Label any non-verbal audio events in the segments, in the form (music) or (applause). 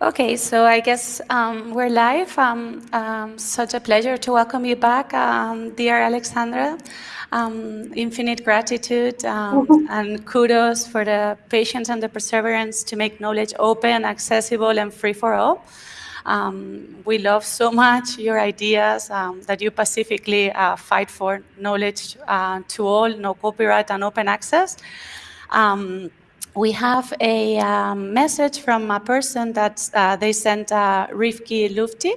Okay, so I guess um, we're live. Um, um, such a pleasure to welcome you back, um, dear Alexandra. Um, infinite gratitude um, and kudos for the patience and the perseverance to make knowledge open, accessible, and free for all. we love so much your ideas that you pacifically uh, fight for knowledge uh, to all, no copyright and open access. Um, we have a um, message from a person that uh, they sent uh, Rifki Lufti,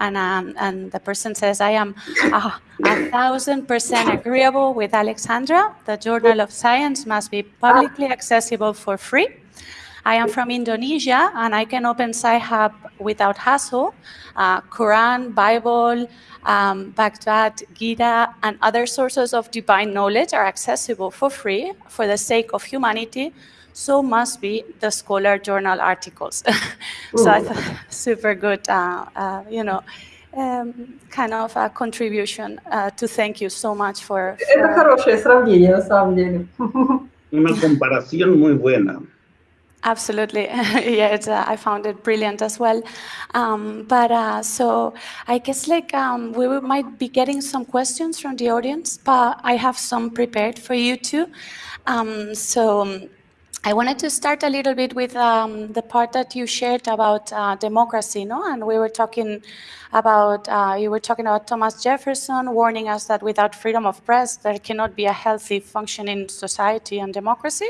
and, um, and the person says, I am a, a thousand percent agreeable with Alexandra. The Journal of Science must be publicly accessible for free. I am from Indonesia, and I can open Sci-Hub without hassle. Uh, Quran, Bible, um, Gita, and other sources of divine knowledge are accessible for free for the sake of humanity so must be the Scholar Journal articles. (laughs) so I thought (laughs) super good, uh, uh, you know, um, kind of a contribution uh, to thank you so much for. for... Это хорошее сравнение, на самом деле. Una comparación muy buena. Absolutely, (laughs) yeah, uh, I found it brilliant as well. Um, but uh, so I guess like um, we might be getting some questions from the audience, but I have some prepared for you too. Um, so um, I wanted to start a little bit with um, the part that you shared about uh, democracy, no? And we were talking about, uh, you were talking about Thomas Jefferson warning us that without freedom of press, there cannot be a healthy functioning society and democracy.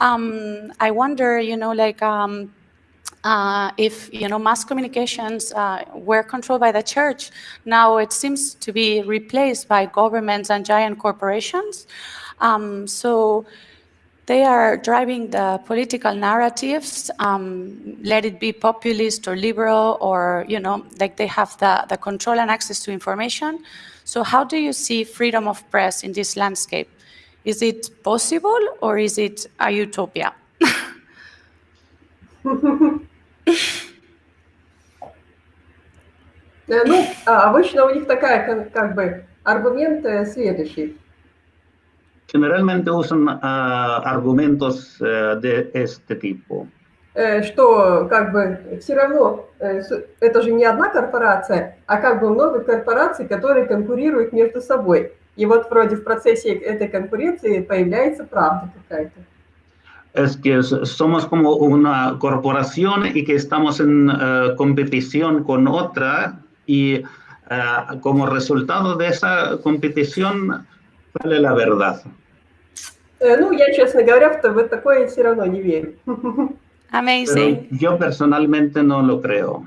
Um, I wonder, you know, like, um, uh, if you know mass communications uh, were controlled by the church, now it seems to be replaced by governments and giant corporations. Um, so they are driving the political narratives, um, let it be populist or liberal or, you know, like they have the, the control and access to information. So how do you see freedom of press in this landscape? Is it possible or is it a utopia? (laughs) Ну, обычно у них такая, как бы, аргумент следующий. generalmente usan uh, argumentos uh, de este tipo. Что как бы все равно это же не одна корпорация, а как бы много корпораций, которые конкурируют между собой. И вот вроде в процессе этой конкуренции появляется правда какая-то. Es que somos como una corporación y que estamos en uh, competición con otra y uh, como resultado de esa competición sale la verdad. Ну, я, честно говоря, в такое все равно не верю. (laughs) Amazing. Pero yo personalmente no lo creo.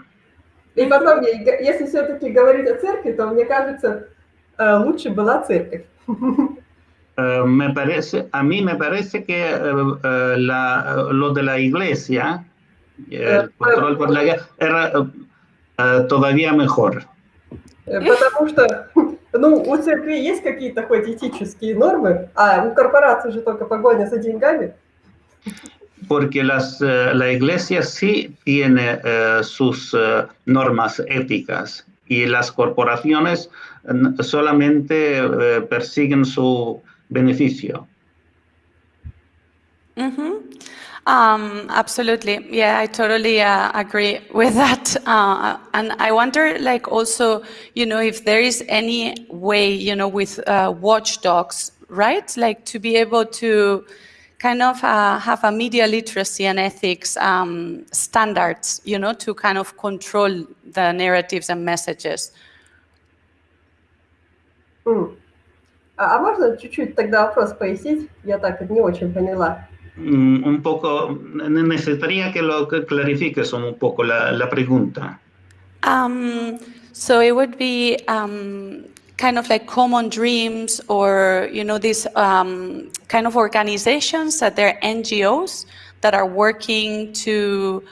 И потом, если все-таки говорить о церкви, то мне кажется, лучше была церковь. (laughs) me parece, a mí me parece que uh, la, lo de la iglesia, el control por la era uh, todavía mejor. Потому что Ну, у церкви есть какие-то хоть этические нормы, а у корпорации же только погоня за деньгами. Porque las, uh, la iglesia sí tiene uh, sus uh, normas éticas y las corporaciones solamente persiguen su beneficio. Mm -hmm. Um, absolutely. Yeah, I totally uh, agree with that. (laughs) Uh, and I wonder, like, also, you know, if there is any way, you know, with uh, watchdogs, right? Like, to be able to kind of uh, have a media literacy and ethics um, standards, you know, to kind of control the narratives and messages. Mm. А можно чуть-чуть тогда вопрос пояснить? Я так не очень поняла. Mm, un poco, necesitaría que lo clarifiques un poco la, la pregunta. Um, so it would be um, kind of like common dreams or, you know, these um, kind of organizations that they're NGOs that are working to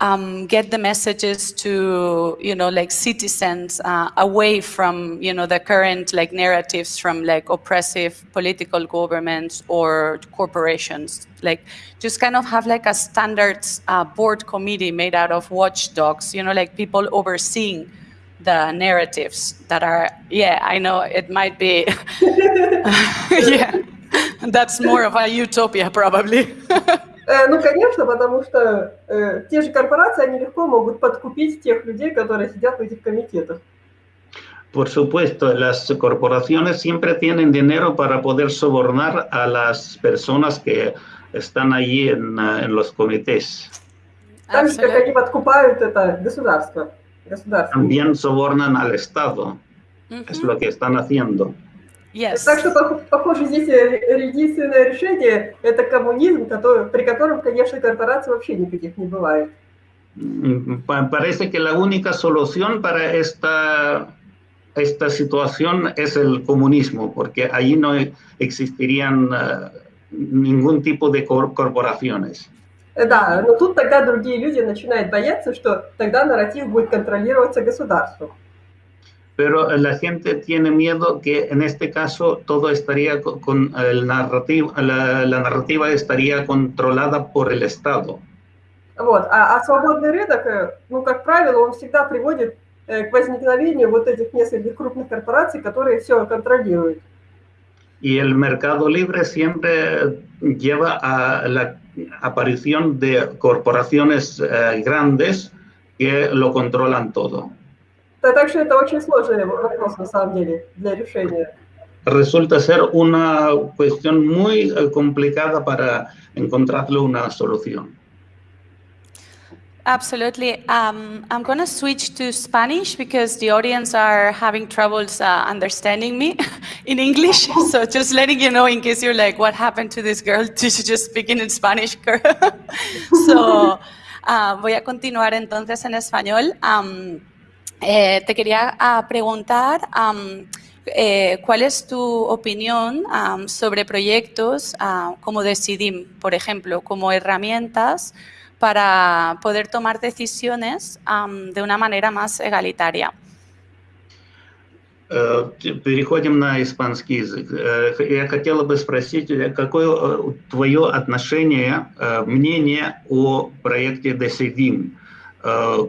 um, get the messages to, you know, like citizens uh, away from, you know, the current like narratives from like oppressive political governments or corporations. Like just kind of have like a standards uh, board committee made out of watchdogs, you know, like people overseeing the narratives that are, yeah, I know it might be, (laughs) (laughs) yeah, that's more of a utopia probably. (laughs) Э, ну, конечно, потому что э, те же корпорации, они легко могут подкупить тех людей, которые сидят в этих комитетах. Por supuesto, las corporaciones siempre tienen dinero para poder sobornar a las personas que están allí en, uh, en los comités. Так же, как они подкупают это государство. государство. También sobornan al Estado. Uh -huh. Es lo que están haciendo. Yes. Так что, похоже, здесь единственное решение – это коммунизм, который, при котором, конечно, корпораций вообще никаких не бывает. Parece que la única solución para esta, esta situación es el comunismo, porque allí no existirían uh, ningún tipo de corporaciones. Да, но тут тогда другие люди начинают бояться, что тогда нарратив будет контролироваться государством. pero la gente tiene miedo que en este caso todo estaría con, con el narrativo, la, la, narrativa estaría controlada por el Estado. Вот. А, а свободный рынок, ну, как правило, он всегда приводит к возникновению вот этих нескольких крупных корпораций, которые все контролируют. Y el mercado libre siempre lleva a la aparición de corporaciones eh, grandes que lo controlan todo. Так что это очень сложный вопрос на самом деле для решения. Resulta ser una cuestión muy complicada para encontrarle una solución. Absolutely. Um, I'm going to switch to Spanish because the audience are having troubles uh, understanding me (laughs) in English. (laughs) So just letting you know in case you're like, what happened to this girl? (laughs) Did she just speaking in Spanish? so uh, voy a continuar entonces en español. Um, Eh, te quería uh, preguntar um, eh, cuál es tu opinión um, sobre proyectos uh, como Decidim, por ejemplo, como herramientas para poder tomar decisiones um, de una manera más egalitaria. Переходим на испанский язык. Я хотела бы спросить, какое твое отношение, мнение о проекте Decidim,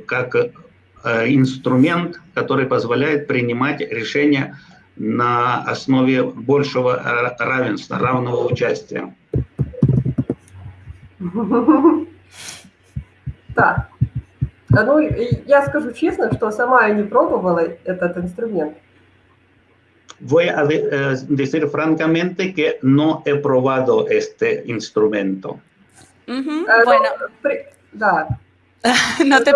как Э, инструмент, который позволяет принимать решения на основе большего равенства, равного участия. Так. Ну, я скажу честно, что сама я не пробовала этот инструмент. Voy a de, decir francamente que no he probado este instrumento. Uh -huh. uh, bueno, да. (laughs) no te...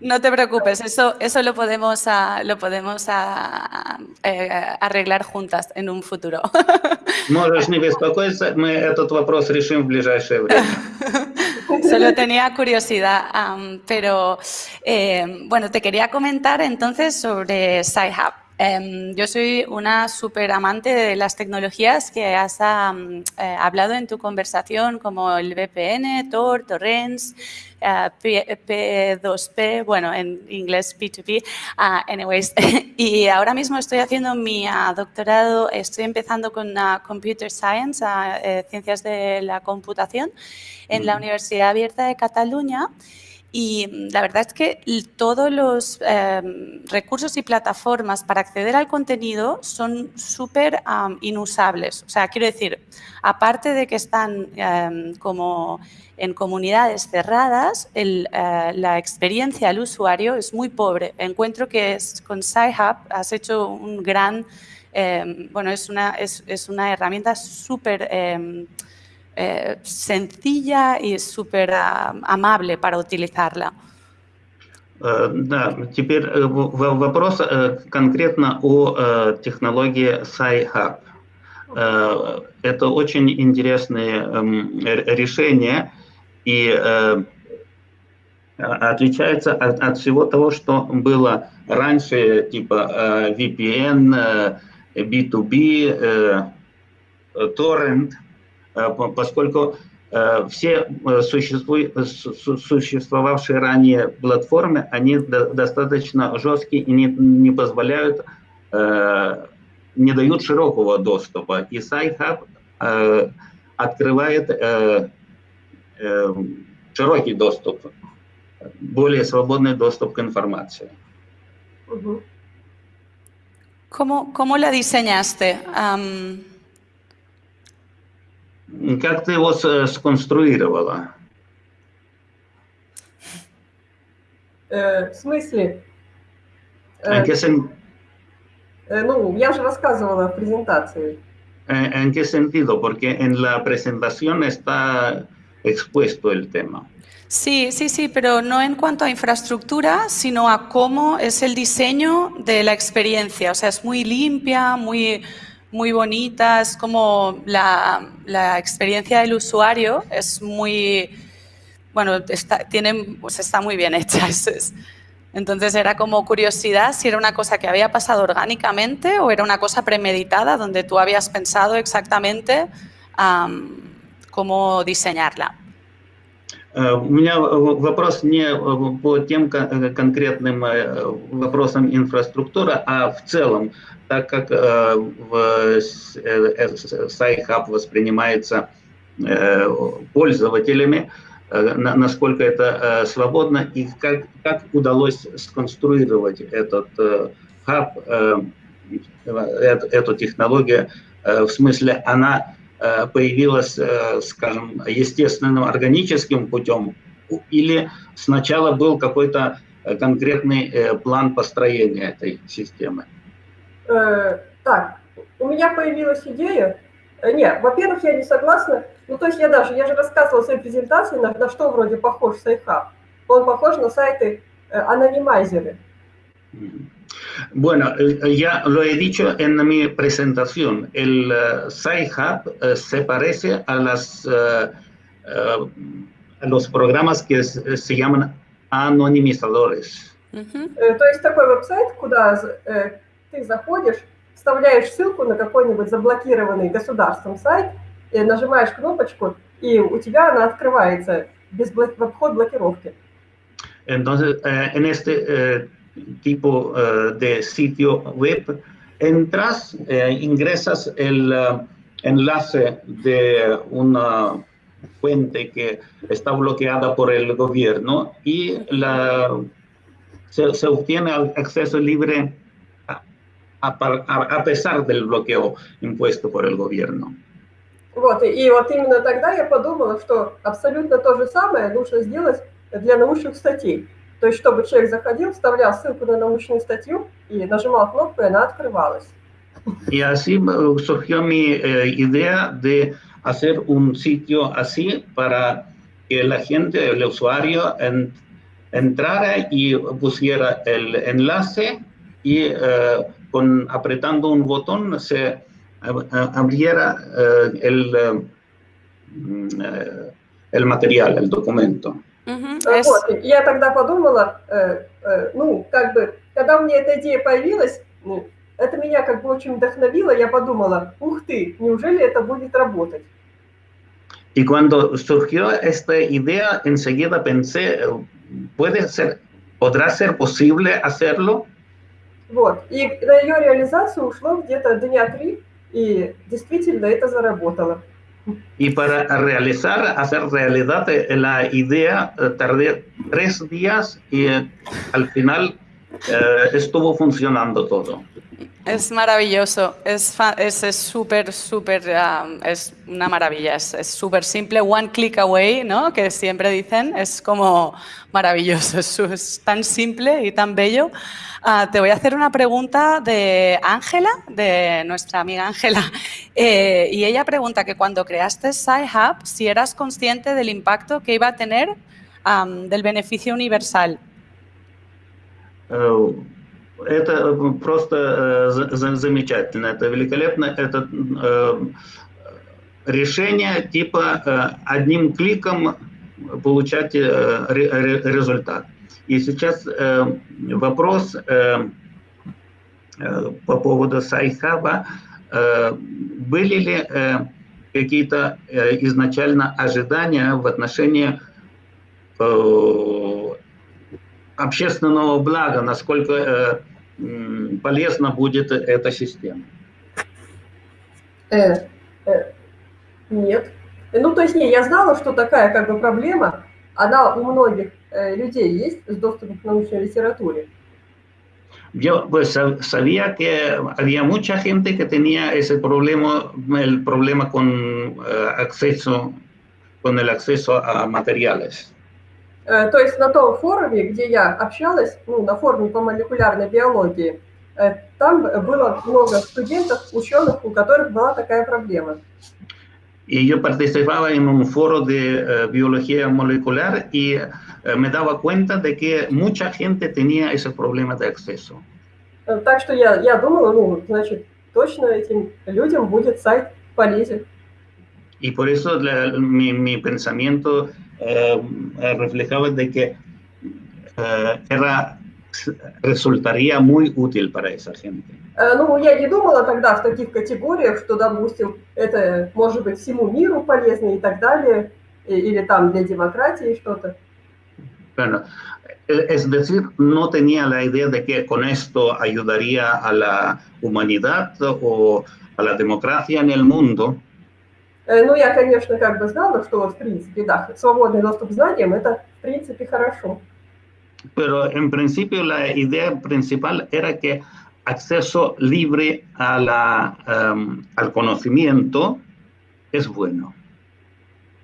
No te preocupes, eso, eso lo podemos, a, lo podemos a, eh, arreglar juntas en un futuro. (laughs) Можешь не беспокоиться, мы этот вопрос решим в ближайшее время. (laughs) Solo tenía curiosidad, um, pero eh, bueno, te quería comentar entonces sobre SciHub. Um, yo soy una súper amante de las tecnologías que has um, eh, hablado en tu conversación, como el VPN, Tor, Torrents, uh, P, 2 p bueno, en inglés P2P, uh, anyways. (laughs) y ahora mismo estoy haciendo mi uh, doctorado, estoy empezando con Computer Science, eh, Ciencias de la Computación, en la Universidad Abierta de Cataluña. Y mm, la verdad es que todos los em, recursos y plataformas para acceder al contenido son súper inusables. O sea, quiero decir, aparte de que están em, como en comunidades cerradas, el, eh, la experiencia al usuario es muy pobre. Encuentro que es, con SciHub has hecho un gran, em, bueno, es una, es, es una herramienta súper eh, sencilla y súper uh, amable para utilizarla. Да, теперь вопрос конкретно о технологии SciHub. Это очень интересное решение и отличается от, всего того, что было раньше, типа VPN, B2B, Torrent – Э, поскольку э, все э, существовавшие ранее платформы, они достаточно жесткие и не, не позволяют, не дают широкого доступа. И SciHub открывает широкий доступ, более свободный доступ к информации. ¿Cómo, cómo la diseñaste? Um... Как ты его сконструировала? Э, в смысле? ¿En qué, sen- Э, ну, я же рассказывала в презентации. en- en qué sentido? Porque en la presentación está expuesto el tema. Sí, sí, sí, pero no en cuanto a infraestructura, sino a cómo es el diseño de la experiencia. O sea, es muy limpia, muy, muy bonita, es como la, la experiencia del usuario es muy, bueno, está, tiene, pues está muy bien hecha. (laughs) es- es- entonces era como curiosidad si era una cosa que había pasado orgánicamente o era una cosa premeditada donde tú habías pensado exactamente am, cómo diseñarla. Э, У меня вопрос не э, по тем э, конкретным вопросам инфраструктуры, а в целом, так как в SciHub воспринимается пользователями, на- насколько это свободно и как, как удалось сконструировать этот хаб, эту технологию, в смысле она появилась, э, скажем, естественным органическим путем, или сначала был какой-то э, конкретный э, план построения этой системы? Э, так, у меня появилась идея. Э, Нет, во-первых, я не согласна. Ну, то есть я даже, я же рассказывала в своей презентации, на, на что вроде похож Sci-Hub. Он похож на сайты э, анонимайзеры. Ujú. Bueno, eh, ya lo he dicho en mi presentación, el eh, SciHub eh, se parece a, las, eh, eh, a los programas que se se llaman anonimizadores. Ujú. Э, То есть такой веб-сайт, куда з- э, ты заходишь, вставляешь ссылку на какой-нибудь заблокированный государством сайт, и нажимаешь кнопочку, и у тебя она открывается без бла- в обход блокировки. Entonces, eh, en este eh, tipo eh, de sitio web, entras, eh, ingresas el eh, enlace de una fuente que está bloqueada por el gobierno y la, se, se obtiene al- acceso libre a, a par- a- a pesar del bloqueo impuesto por el gobierno. Вот, и, и вот именно тогда я подумала, что абсолютно то же самое нужно сделать для научных статей. То есть, чтобы человек заходил, вставлял ссылку на научную статью и нажимал кнопку, и она открывалась. Y así eh, surgió mi eh, idea de hacer un sitio así para que la gente, el usuario, en- entrara y pusiera el enlace y eh, con apretando un botón se ab- a- abriera eh, el, eh, mm, eh, el material, el documento. Э, Вот, я тогда подумала, э, э, ну, как бы, когда у меня эта идея появилась, ну, это меня как бы очень вдохновило, я подумала, ух ты, неужели это будет работать? Y cuando surgió esta idea, enseguida pensé, ¿puede ser, podrá ser posible hacerlo? Вот, и на ее реализацию ушло где-то дня три, и действительно это заработало. Y para realizar, hacer realidad eh, la idea, eh, tardé tres días y eh, al final eh, estuvo funcionando todo. Es maravilloso, es fa- es es súper, súper, um, es una maravilla, es es súper simple, one click away, ¿no? Que siempre dicen, es como maravilloso, (laughs) es, es tan simple y tan bello. Ah, te voy a hacer una pregunta de Ángela, de nuestra amiga Ángela, (laughs) Eh, y ella pregunta que cuando creaste SciHub, si eras consciente del impacto que iba a tener del beneficio universal. Э, Это просто э, за- за- замечательно, это великолепно. Это э, решение типа э, одним кликом получать э, ре- ре- результат. И сейчас э, вопрос э, э, по поводу Sci-Hub а. Э, Были ли э, какие-то э, изначально ожидания в отношении э, общественного блага, насколько э, полезна будет эта система. Э, э, нет. Ну, то есть, не, я знала, что такая как бы проблема, она у многих э, людей есть с доступом к научной литературе. Yo pues sabía que había mucha gente que tenía ese problema, el problema con uh, acceso, con el acceso a материалes. Uh, то есть на том форуме, где я общалась, ну, на форуме по молекулярной биологии, uh, там было много студентов, ученых, у которых была такая проблема. Y yo participaba en un foro de uh, biología molecular y uh, me daba cuenta de que mucha gente tenía ese problema de acceso. Uh, так что я, я думала, ну, значит, точно этим людям будет сайт полезен. Y por eso la, mi, mi, pensamiento reflejaba de que era, resultaría muy útil para esa gente. Ну, я не думала тогда в таких категориях, что, допустим, это может быть всему миру полезно и так далее, или там для демократии что-то. Bueno, es decir, no tenía la idea de que con esto ayudaría a la humanidad o a la democracia en el mundo. Ну, я, конечно, как бы знала, что вот, в принципе, да, свободный доступ к знаниям – это, в принципе, хорошо. Pero en principio la idea principal era que acceso libre a la, um, al conocimiento es bueno.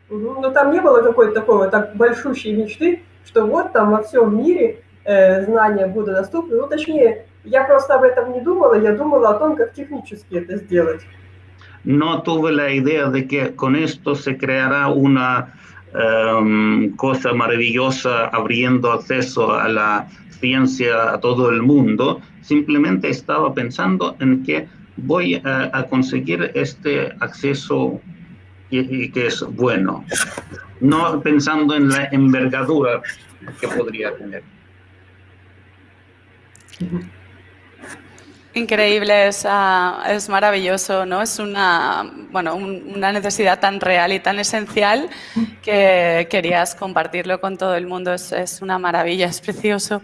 Но там не было какой-то такой вот так большущей мечты, что вот там во всем мире э, знания будут доступны. Ну, точнее, я просто об этом не думала, я думала о том, как технически это сделать. No tuve la idea de que con esto se creará una um, cosa maravillosa abriendo acceso a la ciencia a todo el mundo, simplemente estaba pensando en que voy a, a conseguir este acceso y, y, que es bueno, no pensando en la envergadura que podría tener. Increíble, es, uh, es, maravilloso, ¿no? Es una, bueno, un, una necesidad tan real y tan esencial que querías compartirlo con todo el mundo. Es, es una maravilla, es precioso.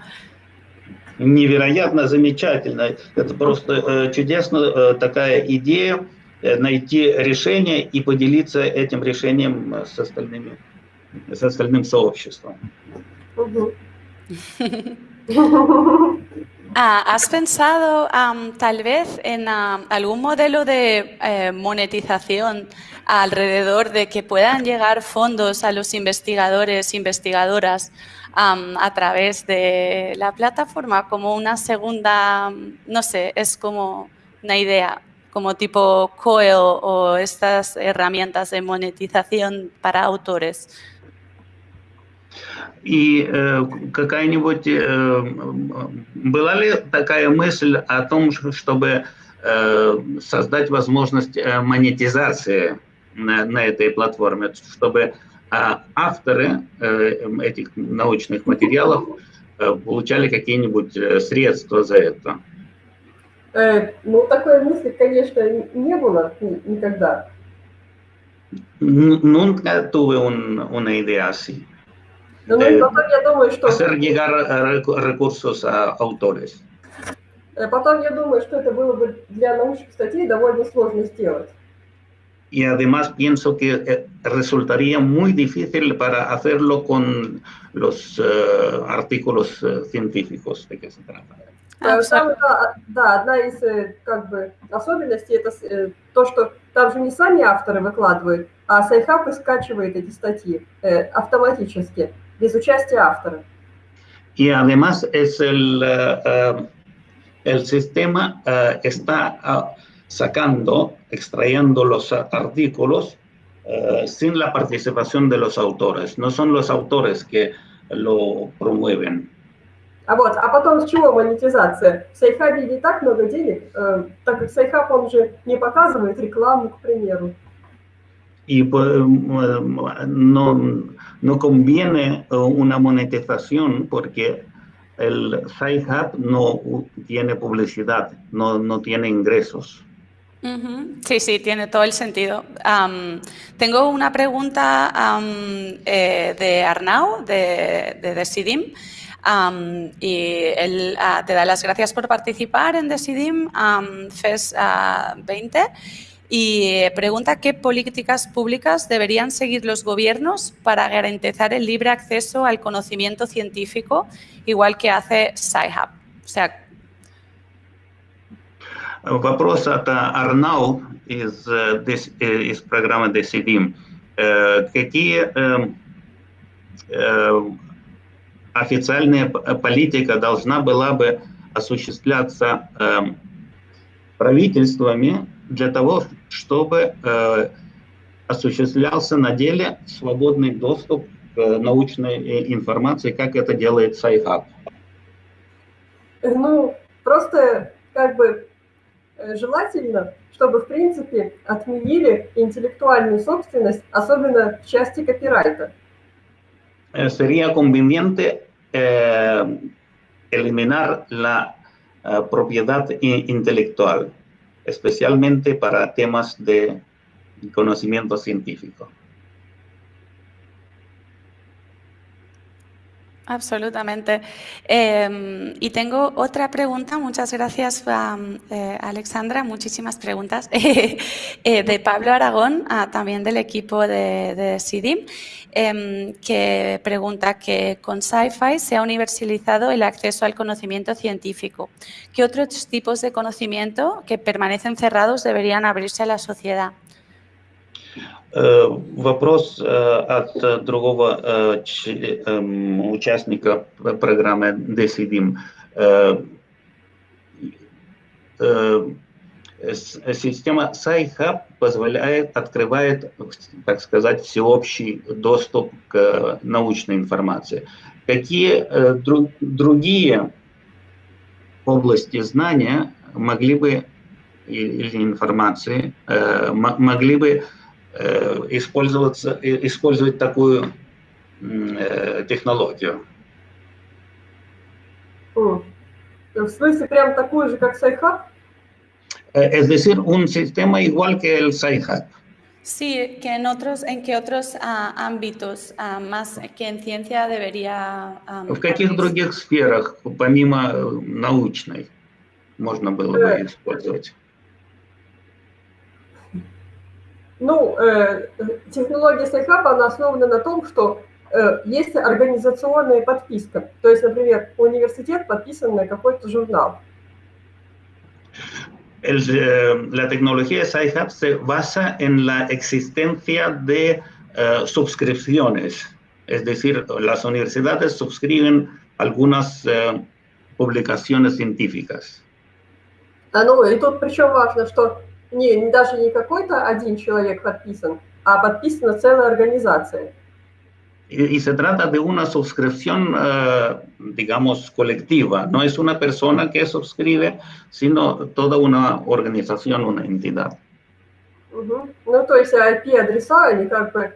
Невероятно замечательно. Это просто э, чудесно э, такая идея э, найти решение и поделиться этим решением с остальными, с остальным soобществом. (laughs) Ah, ¿Has pensado tal vez en algún modelo de eh, monetización alrededor de que puedan llegar fondos a los investigadores, investigadoras a través de la plataforma como una segunda, no sé, es como una idea, como tipo COEL o estas herramientas de monetización para autores? И э, какая-нибудь э, была ли такая мысль о том, чтобы э, создать возможность монетизации на, на этой платформе, чтобы э, авторы э, этих научных материалов э, получали какие-нибудь средства за это? Э, ну, такой мысли, конечно, не было никогда. Nunca tuve un, una idea así. Но de потом я думаю, что... hacer llegar recursos a autores. Потом я думаю, что это было бы для научных статей довольно сложно сделать. Y además pienso que resultaría muy difícil para hacerlo con los uh, artículos uh, científicos de que se trata. Там, да, да, одна из как бы особенностей это то, что там же не сами авторы выкладывают, а Sci-Hub скачивает эти статьи э, автоматически, без участия автора. Y además es el, uh, el sistema está sacando, extrayendo los artículos uh, sin la participación de los autores. No son los autores que lo promueven. А вот, а потом с чего монетизация? В Sci-Hub е не так много денег, э, так как Sci-Hub, он же не показывает рекламу, к примеру. Y pues, no, no conviene una monetización porque el Sci-Hub no tiene publicidad, no, no tiene ingresos. Sí, sí, tiene todo el sentido. Tengo una pregunta um, eh, de Arnau, de, de Decidim, y él uh, te da las gracias por participar en Decidim FES uh, 20 y pregunta qué políticas públicas deberían seguir los gobiernos para garantizar el libre acceso al conocimiento científico, igual que hace Sci-Hub. O sea, Вопрос от Арнау из, из программы Decidim. Какие официальная политика должна была бы осуществляться правительствами для того, чтобы осуществлялся на деле свободный доступ к научной информации, как это делает Sci-Hub? Ну, просто как бы э, желательно, чтобы, в принципе, отменили интеллектуальную собственность, особенно в части копирайта. Sería conveniente eh, eliminar la uh, propiedad intelectual, especialmente para temas de conocimiento científico. Absolutamente. Eh, y tengo otra pregunta, muchas gracias eh, Alexandra, muchísimas preguntas, (laughs) eh, de Pablo Aragón, ah, también del equipo de, de CIDIM, em, que pregunta que con Sci-Fi se ha universalizado el acceso al conocimiento científico. ¿Qué otros tipos de conocimiento que permanecen cerrados deberían abrirse a la sociedad? Э, вопрос э, от другого э, эм, участника программы Decidim. Система SciHub позволяет, открывает, так сказать, всеобщий доступ к научной информации. Какие другие области знания могли бы, или информации, могли бы использоваться, использовать такую э, технологию. В смысле, прям такую же, как Sci-Hub? Eh, es decir, un sistema igual que el SciHub. Sí, que en otros, en qué otros uh, ámbitos uh, más que en ciencia debería... Um, в каких других сферах, помимо научной, можно было бы использовать? Ну, э, технология Sci-Hub а, она основана на том, что э, есть организационная подписка. То есть, например, университет подписан на какой-то журнал. El, eh, la tecnología de SciHub se basa en la existencia de uh, suscripciones, es decir, las universidades suscriben algunas uh, publicaciones científicas. А ну, и тут причем важно, что не, даже не какой-то один человек подписан, а подписана целая организация. Y, y se trata de una suscripción, uh, digamos, colectiva. No es una persona que suscribe, sino toda una organización, una entidad. Угу. Ну, то есть IP-адреса, они как бы...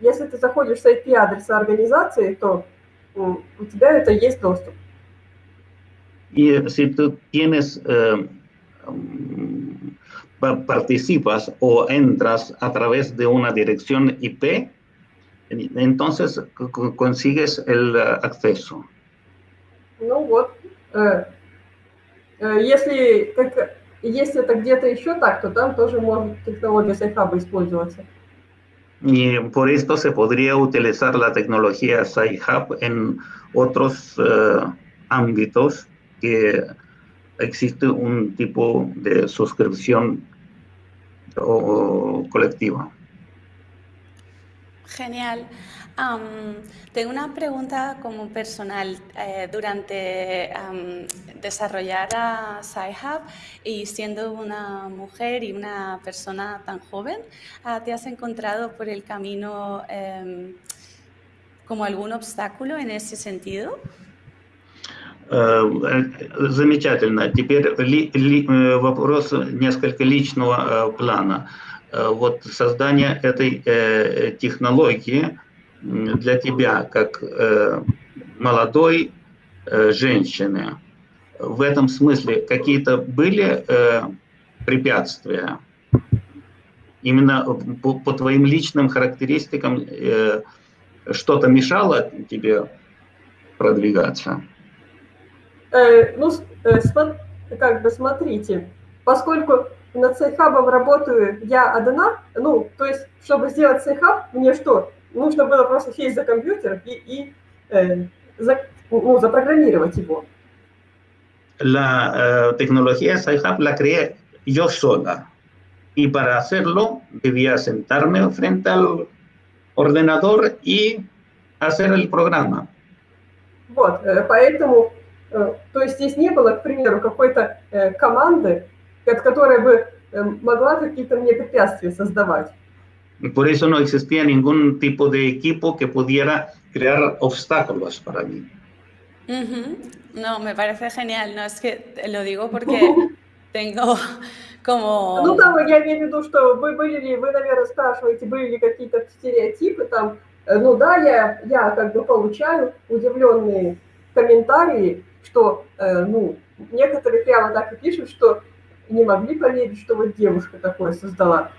Если ты заходишь с IP-адреса организации, то у тебя это есть доступ. Y si tú tienes... Uh, participas o entras a través de una dirección IP, entonces consigues el acceso. Ну вот, э, э, если, как, если это где-то еще так, то там тоже может технология SciHub использоваться. Y por esto se podría utilizar la tecnología SciHub en otros uh, ámbitos que existe un tipo de suscripción o colectiva. Genial. Tengo una pregunta como personal. Eh, durante desarrollar a SciHub y siendo una mujer y una persona tan joven, uh, ¿te has encontrado por el camino um, como algún obstáculo en ese sentido? Замечательно. Теперь ли, ли, вопрос несколько личного плана. Вот создание этой технологии для тебя, как молодой женщины, в этом смысле какие-то были препятствия? Именно по, по твоим личным характеристикам что-то мешало тебе продвигаться? Э, ну, э, как бы смотрите, поскольку над Sci-Hub ом работаю я одна, ну, то есть, чтобы сделать Sci-Hub, мне что, нужно было просто сесть за компьютер и, и э, за, ну, запрограммировать его. la eh, tecnología SciHub la creé yo sola. Y para hacerlo debía sentarme frente al ordenador y hacer el programa. Вот, поэтому, то есть здесь не было, к примеру, какой-то э, команды, которая бы могла какие-то мне препятствия создавать. Por eso no existía ningún tipo de equipo que pudiera crear obstáculos para mí. Uh -huh. No, me parece genial. No, es que lo digo porque (laughs) tengo como... Ну, там я имею в виду, что вы были ли, вы, наверное, спрашиваете, были ли какие-то стереотипы там. Ну да, я, я как бы получаю удивленные комментарии, что, э, ну, некоторые прямо так и пишут, что не могли поверить, что вот девушка такое создала.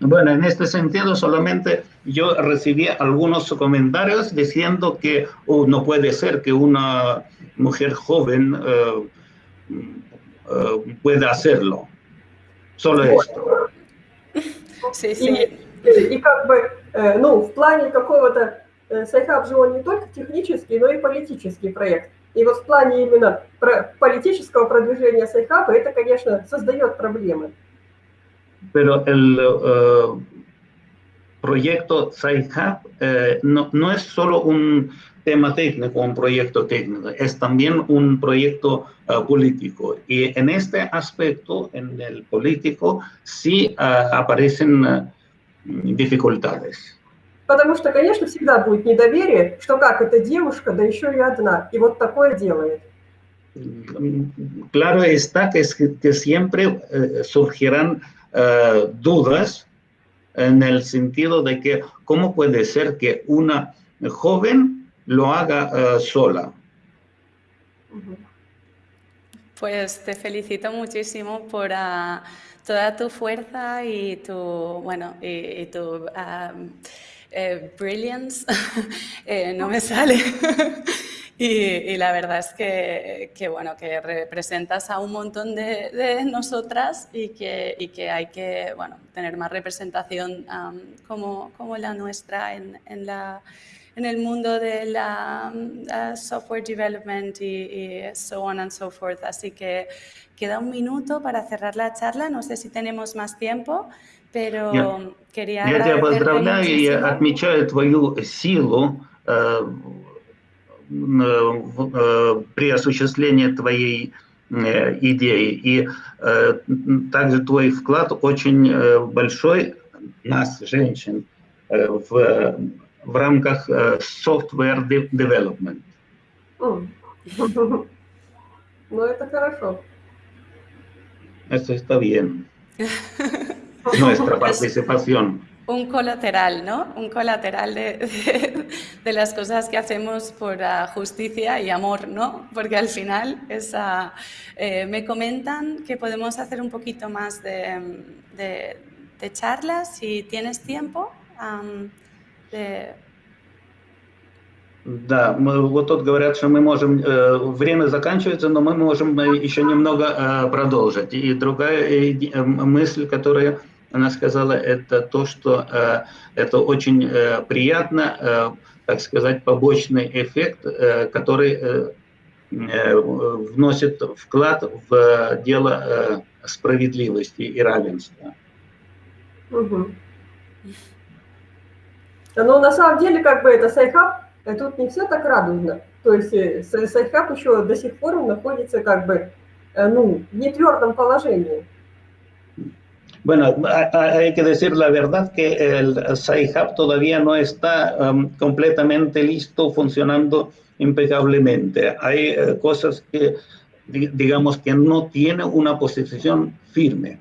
Bueno, en este sentido solamente yo recibí algunos comentarios diciendo que oh, no puede ser que una mujer joven uh, uh, pueda hacerlo. Solo esto. Sí, sí. И, и как бы, э, ну, в плане какого-то, э, Sci-Hub же он не только технический, но и политический проект. И вот в плане именно про политического продвижения Сайхаба это, конечно, создает проблемы. pero el uh, proyecto SciHub eh, no, no, es solo un tema técnico, un proyecto técnico, es también un proyecto uh, político. Y en este aspecto, en el político, sí uh, aparecen dificultades. Потому что, конечно, всегда будет недоверие, что как эта девушка, да еще и одна, и вот такое делает. Claro está que, que siempre eh, surgirán uh, dudas en el sentido de que cómo puede ser que una joven lo haga uh, sola. Pues te felicito muchísimo por uh, toda tu fuerza y tu, bueno, y, tu eh, brilliance. (laughs) eh, no me sale. (laughs) Y, la verdad es que, que, bueno, que representas a un montón de, nosotras y que, y que, hay que bueno, tener más representación como, como, la nuestra en, en, la, en, el mundo de la uh, software development y, y, so on and so forth. Así que queda un minuto para cerrar la charla. No sé si tenemos más tiempo, pero я, quería Я тебя поздравляю и отмечаю твою силу при осуществлении твоей идеи. И также твой вклад очень большой нас, женщин, в, в рамках software development. Ну, это хорошо. Eso está bien. (laughs) Nuestra participación un colateral, ¿no? Un colateral de, de, de, las cosas que hacemos por uh, justicia y amor, ¿no? Porque al final esa, eh, me comentan que podemos hacer un poquito más de, de, de charlas si tienes tiempo. Um, Да, мы, вот тут говорят, что мы можем, э, время заканчивается, но мы можем еще немного э, продолжить. И другая э, мысль, которая она сказала, это то, что э, это очень э, приятно, э, так сказать, побочный эффект, э, который э, э, вносит вклад в дело э, справедливости и равенства. Угу. Но на самом деле, как бы это Sci-Hub, э, тут не все так радужно. То есть э, Sci-Hub еще до сих пор находится как бы ну, в нетвердом положении. Bueno, hay que decir la verdad que el SciHub todavía no está um, completamente listo, funcionando impecablemente. Hay uh, cosas que, digamos, que no tiene una posición firme.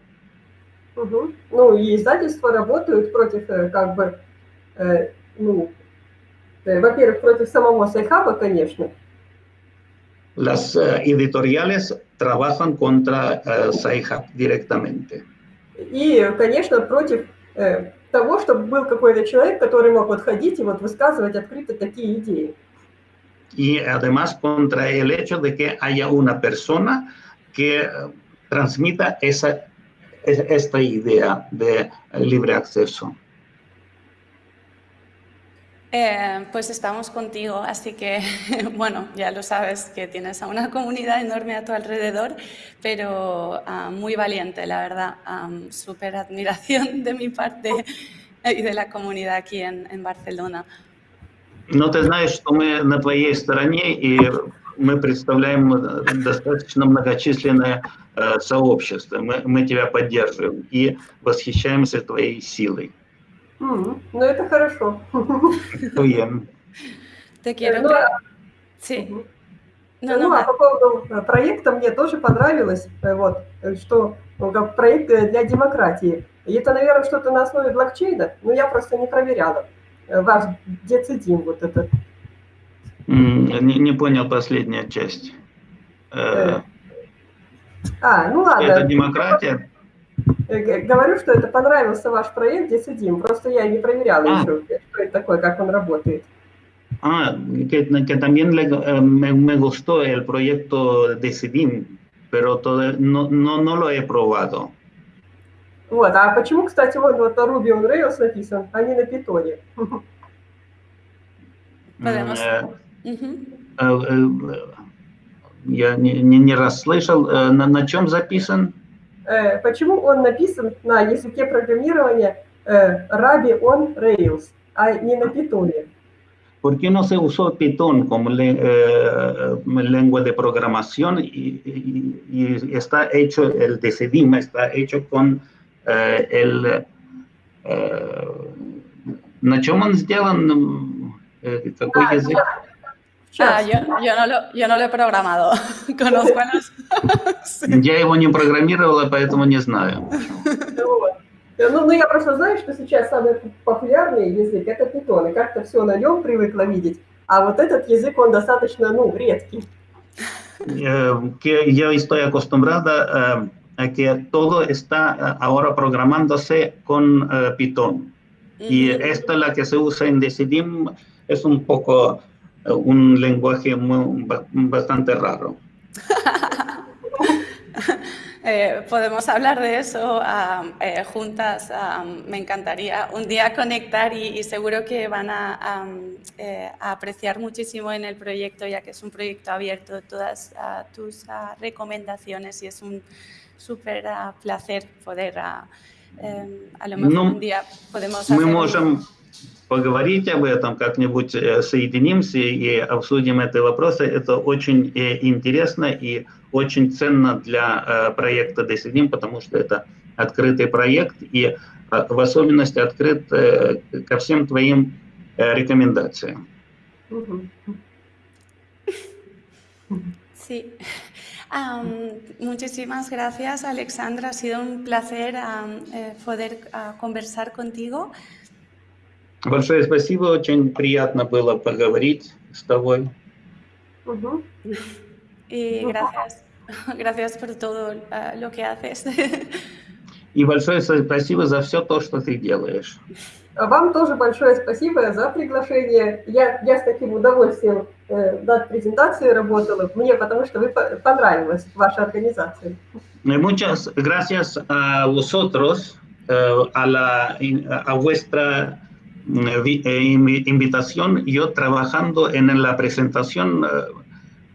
Угу. Ну, и издательства работают против, как бы, э, ну, э, во-первых, против самого Sci-Hub а, конечно. Las uh, editoriales trabajan contra Sci-Hub directamente. И, конечно, против э, того, чтобы был какой-то человек, который мог вот ходить и вот высказывать открыто такие идеи. Y además contra el hecho de que haya una persona que transmita esa, esta idea de libre acceso. Eh, pues estamos contigo, así que, (laughs) bueno, ya lo sabes que tienes a una comunidad enorme a tu alrededor, pero ah, muy valiente, la verdad. Súper admiración de mi parte y de la comunidad aquí en, en Barcelona. Но ты знаешь, что мы на твоей стороне, и мы представляем достаточно многочисленное э, сообщество. Мы, мы тебя поддерживаем и восхищаемся твоей силой. Ну, это хорошо. Bien. Te quiero. Ну, а- Sí. Мгм. No, Ну, no, а по поводу э, проекта мне тоже понравилось, э, вот, э, что как проект для демократии. И это, наверное, что-то на основе блокчейна, но я просто не проверяла. Ваш децидин вот этот. Не, не понял последняя часть. Э, А, ну ладно. Это демократия? Э, Говорю, что это понравился ваш проект Децидим, просто я не проверяла А. еще, что это такое, как он работает. Ah, que, que también le- eh, me, me gustó el proyecto de Sidim, pero todo, no, no, no lo he probado. Вот, а почему, кстати, вон вот на Ruby on Rails написан, а не на питоне? Э, Ujú. э, э, Я не, не, не расслышал, э, на, на чем записан? Э, Почему он написан на языке программирования э, Ruby on Rails, а не на питоне? ¿Por qué no se usó Python como le- eh, lengua de programación y, y- y está hecho, el de Sidim está hecho con eh, el... eh, ¿На чем он сделан? Э, Какой А, язык? Ah, yo, yo, no lo, yo no lo he programado. (laughs) Conozco a los... (laughs) Sí. Я его не программировала, поэтому не знаю. Вот. Э, Ну, ну, я просто знаю, что сейчас самый популярный язык – это питон, и как-то все на нем привыкла видеть. А вот этот язык, он достаточно, ну, редкий. Que yo estoy acostumbrada eh, a que todo está ahora programándose con Python. Y esta, la que se usa en Decidim, es un poco un lenguaje muy, bastante raro. (laughs) Eh, podemos hablar de eso ah, eh, juntas, ah, me encantaría un día conectar y, seguro que van eh, a, apreciar muchísimo en el proyecto, ya que es un proyecto abierto, todas uh, tus uh, recomendaciones y es un súper uh, placer poder, em, a lo mejor un día podemos hacer... поговорить об этом, как-нибудь э, соединимся и обсудим эти вопросы. Это очень э, интересно и очень ценно для э, проекта Decidim, потому что это открытый проект и в особенности открыт ко всем твоим рекомендациям. Sí. (laughs) Am, muchísimas gracias, Alexandra. Ha sido un placer eh, poder ah, conversar contigo. Большое спасибо, очень приятно было поговорить с тобой. Y Ujú. gracias, gracias por todo ah, lo que haces. (laughs) И большое спасибо за все то, что ты делаешь. А Вам тоже большое спасибо за приглашение. Я, я с таким удовольствием э, над презентацией работала, мне потому что вы по- понравилась ваша организация. Eh, Muchas gracias a vosotros, eh, a, la, a vuestra mm, vi- eh, invi- invitación. Yo trabajando en la presentación eh,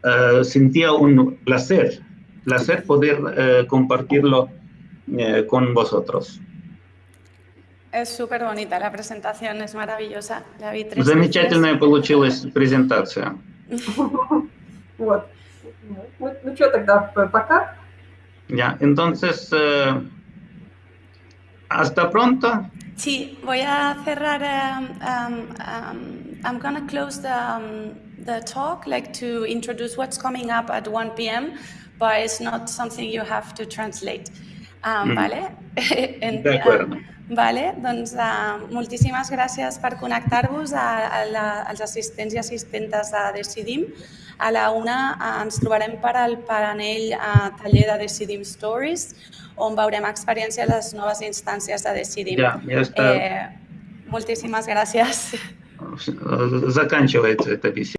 eh, sentía un placer, placer poder eh, compartirlo eh, con vosotros. Es súper bonita la presentación, es maravillosa. La vi tres Замечательная получилась презентация. Вот. Ну, ну что тогда, п- пока. Ya, entonces, eh, hasta pronto. Sí, voy a cerrar. um, um, I'm gonna close the, um, the talk, like to introduce what's coming up at 1 p.m., but it's not something you have to translate. Um, Mm. Vale? (laughs) Acuerdo. um, Vale, doncs uh, moltíssimes gràcies per connectar-vos als assistents i assistentes de Decidim. A la una uh, ens trobarem per al panell uh, taller de Decidim Stories, on veurem experiència a les noves instàncies de Decidim. Ya, ya está. Eh, moltíssimas gràcies. Заканчивается эта беседа.